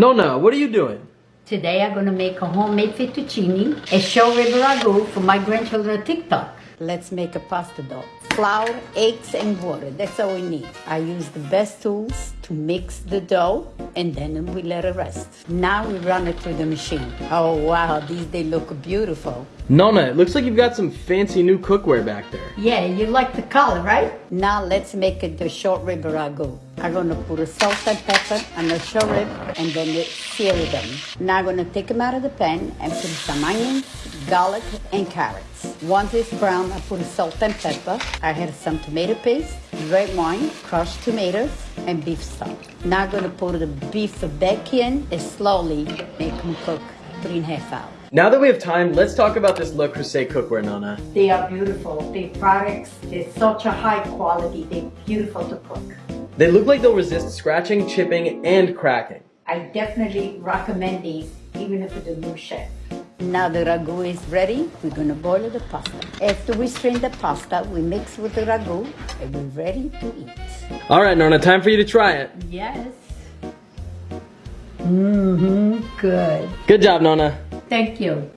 Nonna, what are you doing? Today I'm gonna make a homemade fettuccine, a short rib ragu for my grandchildren on TikTok. Let's make a pasta dough. Flour, eggs, and water. That's all we need. I use the best tools to mix the dough and then we let it rest. Now we run it through the machine. Oh wow, these they look beautiful. Nonna, it looks like you've got some fancy new cookware back there. Yeah, you like the color, right? Now let's make it the short rib ragu. I'm gonna put a salt and pepper on the short rib and then sear them. Now I'm gonna take them out of the pan and put some onions, garlic, and carrots. Once it's brown, I put salt and pepper. I have some tomato paste, red wine, crushed tomatoes, and beef stock. Now I'm gonna put the beef back in and slowly make them cook three and a half hours. Now that we have time, let's talk about this Le Creuset cookware, Nonna. They are beautiful. The products, they're such a high quality. They're beautiful to cook. They look like they'll resist scratching, chipping, and cracking. I definitely recommend these, even if it's a new chef. Now the ragu is ready. We're gonna boil the pasta. After we strain the pasta, we mix with the ragu and we're ready to eat. All right, Nonna, time for you to try it. Yes. Mm-hmm, good. Good job, Nonna. Thank you.